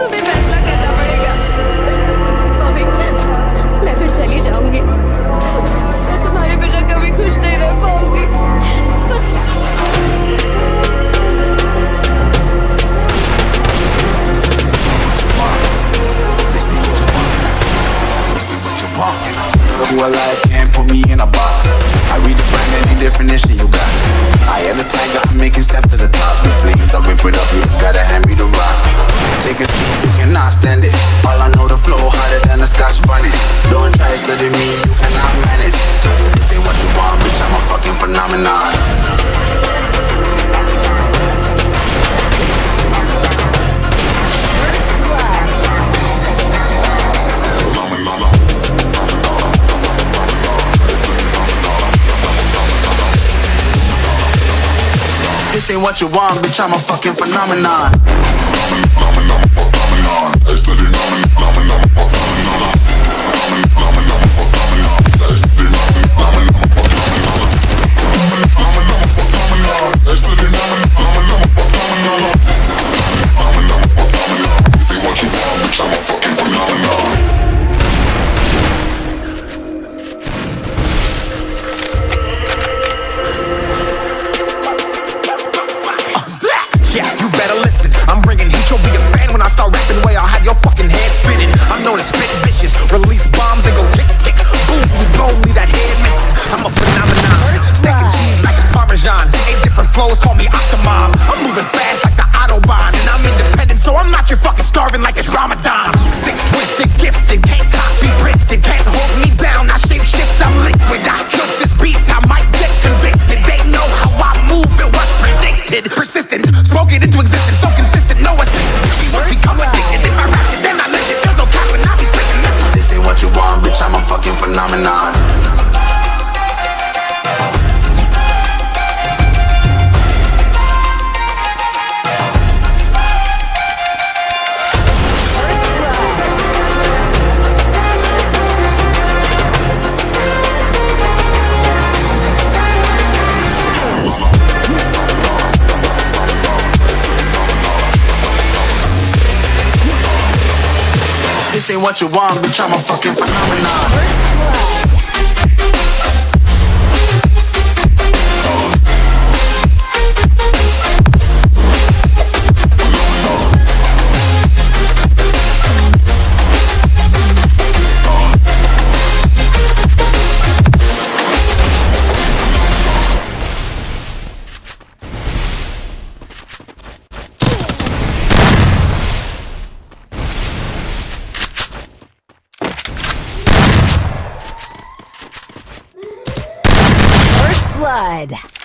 तुम्हें फैसला करना पड़ेगा बॉबी मैं फिर चली जाऊँगी मैं तुम्हारे बिना कभी खुश नहीं रह पाऊँगी. Who alive can't put me in a box. I redefine any definition you got. I am the tiger, I'm making steps to the top. The flames, I whip it up, you cannot stand it. All I know, the flow harder than a scotch bonnet. Don't try study me, you cannot manage. This ain't what you want, bitch, I'm a fucking phenomenon. This ain't what you want, bitch, I'm a fucking phenomenon. Release bombs and go tick tick. Boom, you blow me that head missing. I'm a phenomenon. Stacking cheese like it's Parmesan. Eight different flows, call me Octomom. I'm moving fast like the Autobahn. And I'm independent, so I'm not your fucking starving like it's Ramadan. Sick, twisted, gifted. Can't copy, printed. Can't hold me down. I shape shift, I'm liquid. I killed this beat. I might get convicted. They know how I move. It was predicted. Persistent, spoke it into existence. Phenomenon. This ain't what you want, bitch, I'm a fucking phenomenon. Blood.